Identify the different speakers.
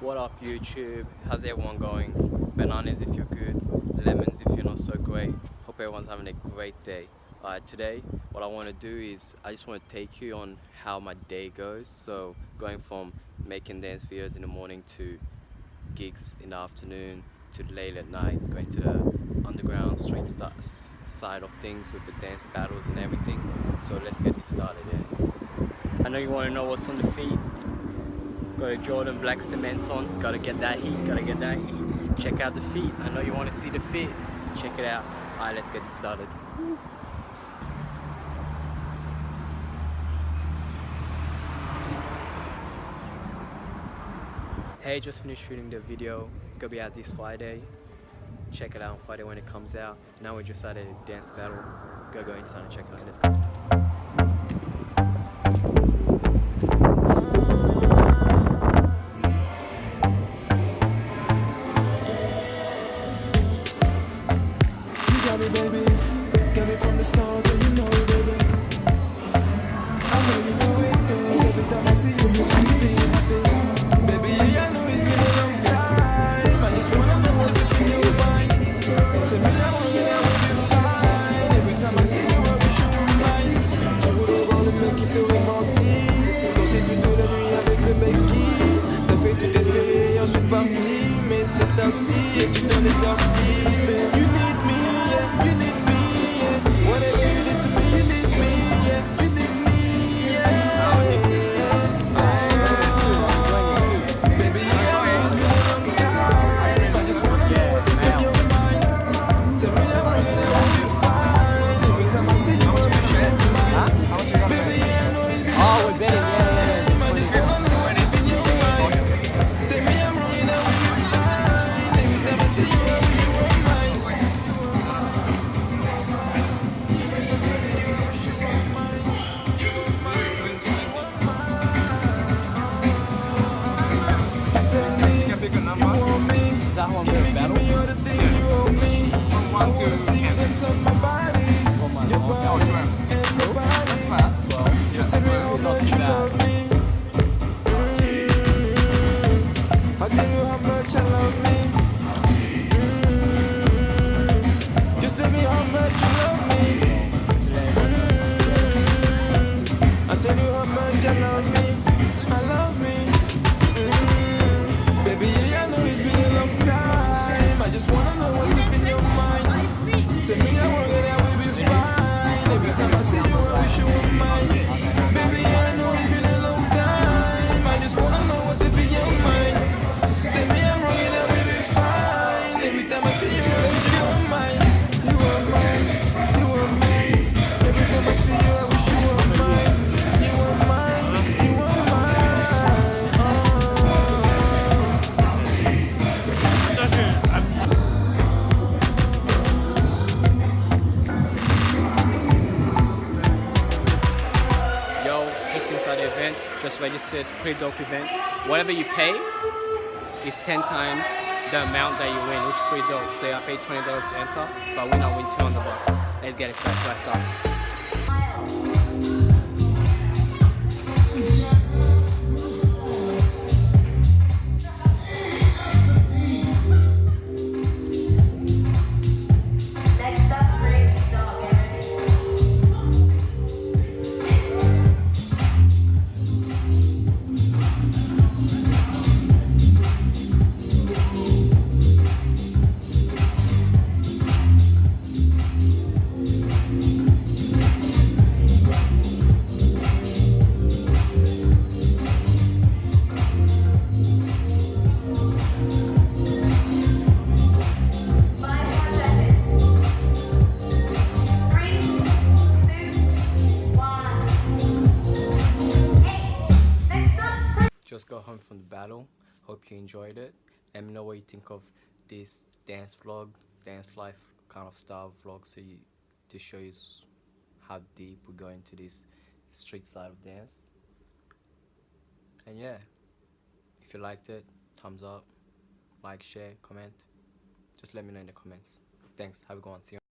Speaker 1: What up YouTube? How's everyone going? Bananas if you're good, lemons if you're not so great. Hope everyone's having a great day. Alright, today what I want to do is I just want to take you on how my day goes. So going from making dance videos in the morning to gigs in the afternoon to late at night, going to the underground street side of things with the dance battles and everything. So let's get this started. Yeah. I know you want to know what's on the feet. Got a Jordan black cements on. Gotta get that heat. Gotta get that heat. Check out the feet. I know you want to see the feet. Check it out. Alright, let's get this started. Hey, just finished shooting the video. It's gonna be out this Friday. Check it out on Friday when it comes out. Now we just started a dance battle. Go go inside and check it out. Let's go.
Speaker 2: baby. From the start, girl, you know it, baby. I know you know it, cause every time I see you, you see me being happy. Baby, yeah, I know it's been a long time. I just wanna know what's up in your mind. Tell me I want you now, will. Every time I see you, I wish you were mine. Tu voulais voir le mec qui t'aurait menti. Danser toute la nuit avec le mec qui fait tout espérer et ensuite parti. Mais c'est ainsi et tu t'en es sorti. Mais you need me. All the things you owe me. I wanna see you dance on my body, your body and my body. Just me you love me. Just wanna know what's up in your mind. Tell me I won't that will be fine. Every time I see you, I wish you were mine.
Speaker 1: Event, just registered, pretty dope event. Whatever you pay is 10 times the amount that you win, which is pretty dope. So I paid $20 to enter, if I win, I win 200 bucks. Let's get it started, let's start. Just got home from the battle. Hope you enjoyed it. Let me know what you think of this dance vlog, dance life kind of style vlog. So you to show you how deep we go into this street side of dance. And yeah, if you liked it, thumbs up, like, share, comment. Just let me know in the comments. Thanks. Have a good one. See you.